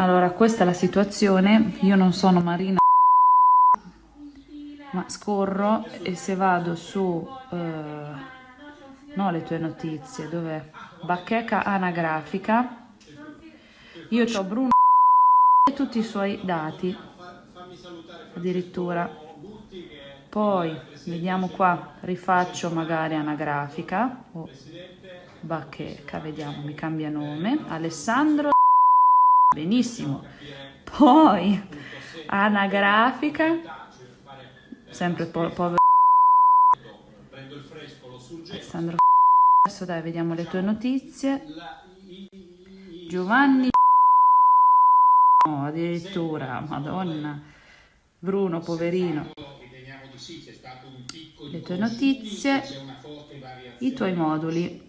Allora, questa è la situazione. Io non sono Marina, ma scorro e se vado su... Eh, no, le tue notizie, dov'è? Bacheca anagrafica. Io ho Bruno e tutti i suoi dati, addirittura. Poi, vediamo qua, rifaccio magari anagrafica. Oh, bacheca, vediamo, mi cambia nome. Alessandro benissimo. Poi anagrafica, sempre po povero. Alessandro adesso dai, vediamo le tue notizie. Giovanni no, addirittura, madonna. Bruno, poverino. Le tue notizie, i tuoi moduli.